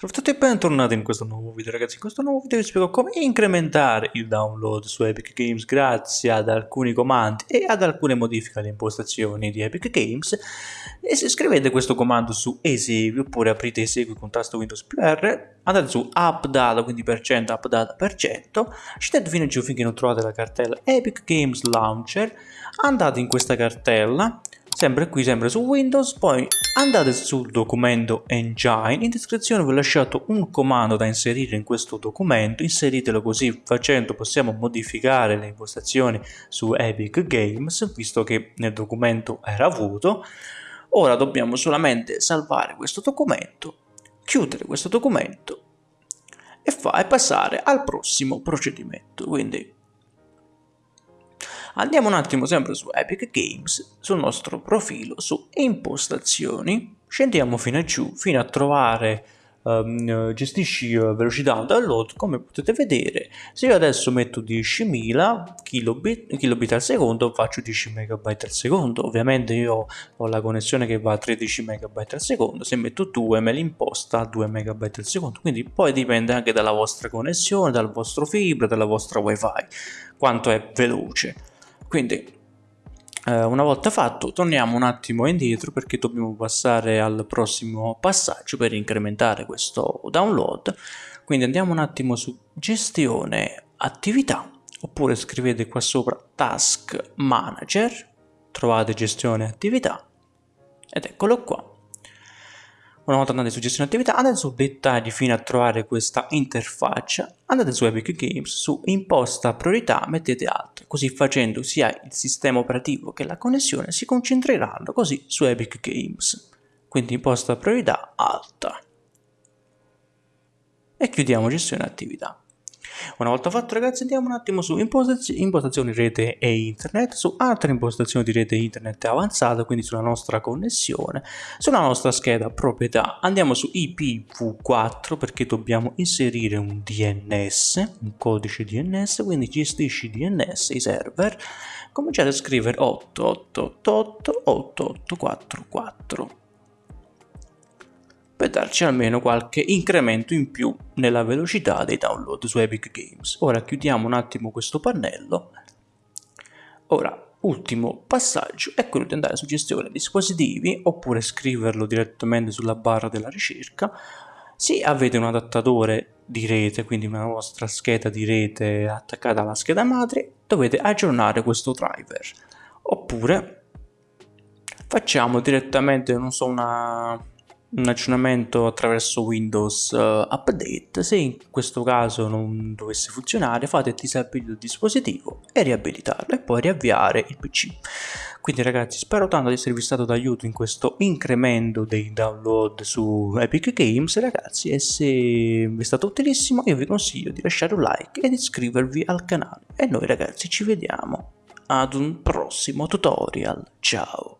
Salve a tutti e bentornati in questo nuovo video ragazzi, in questo nuovo video vi spiego come incrementare il download su Epic Games grazie ad alcuni comandi e ad alcune modifiche alle impostazioni di Epic Games. E se scrivete questo comando su esegui oppure aprite esegui con tasto Windows più R andate su app data quindi per cento app data per cento. Scendete fino giù finché non trovate la cartella Epic Games Launcher. Andate in questa cartella sempre qui, sempre su Windows, poi andate sul documento Engine, in descrizione vi ho lasciato un comando da inserire in questo documento, inseritelo così facendo possiamo modificare le impostazioni su Epic Games, visto che nel documento era vuoto, ora dobbiamo solamente salvare questo documento, chiudere questo documento e, fa, e passare al prossimo procedimento, quindi Andiamo un attimo sempre su Epic Games, sul nostro profilo, su impostazioni, scendiamo fino a giù, fino a trovare um, gestisci uh, velocità download, come potete vedere, se io adesso metto 10.000 kilobit, kilobit al secondo, faccio 10 megabyte al secondo, ovviamente io ho la connessione che va a 13 megabyte al secondo, se metto 2 me l'imposta a 2 megabyte al secondo, quindi poi dipende anche dalla vostra connessione, dal vostro fibra, dalla vostra wifi, quanto è veloce. Quindi eh, una volta fatto torniamo un attimo indietro perché dobbiamo passare al prossimo passaggio per incrementare questo download. Quindi andiamo un attimo su gestione attività oppure scrivete qua sopra task manager, trovate gestione attività ed eccolo qua. Una volta andate su gestione attività, andate su dettagli fino a trovare questa interfaccia, andate su Epic Games, su imposta priorità, mettete alt, così facendo sia il sistema operativo che la connessione si concentreranno così su Epic Games. Quindi imposta priorità alta. E chiudiamo gestione attività. Una volta fatto ragazzi andiamo un attimo su impostazioni, impostazioni rete e internet, su altre impostazioni di rete internet avanzata, quindi sulla nostra connessione, sulla nostra scheda proprietà. Andiamo su IPv4 perché dobbiamo inserire un DNS, un codice DNS, quindi gestisci DNS, i server. Cominciate a scrivere 8888 8844 per darci almeno qualche incremento in più nella velocità dei download su Epic Games. Ora chiudiamo un attimo questo pannello. Ora, ultimo passaggio è quello di andare su gestione dispositivi oppure scriverlo direttamente sulla barra della ricerca. Se avete un adattatore di rete, quindi una vostra scheda di rete attaccata alla scheda madre, dovete aggiornare questo driver. Oppure facciamo direttamente, non so, una un aggiornamento attraverso Windows uh, Update, se in questo caso non dovesse funzionare fate disabilito il dispositivo e riabilitarlo e poi riavviare il PC. Quindi ragazzi spero tanto di esservi stato d'aiuto in questo incremento dei download su Epic Games ragazzi e se vi è stato utilissimo io vi consiglio di lasciare un like ed iscrivervi al canale e noi ragazzi ci vediamo ad un prossimo tutorial, ciao!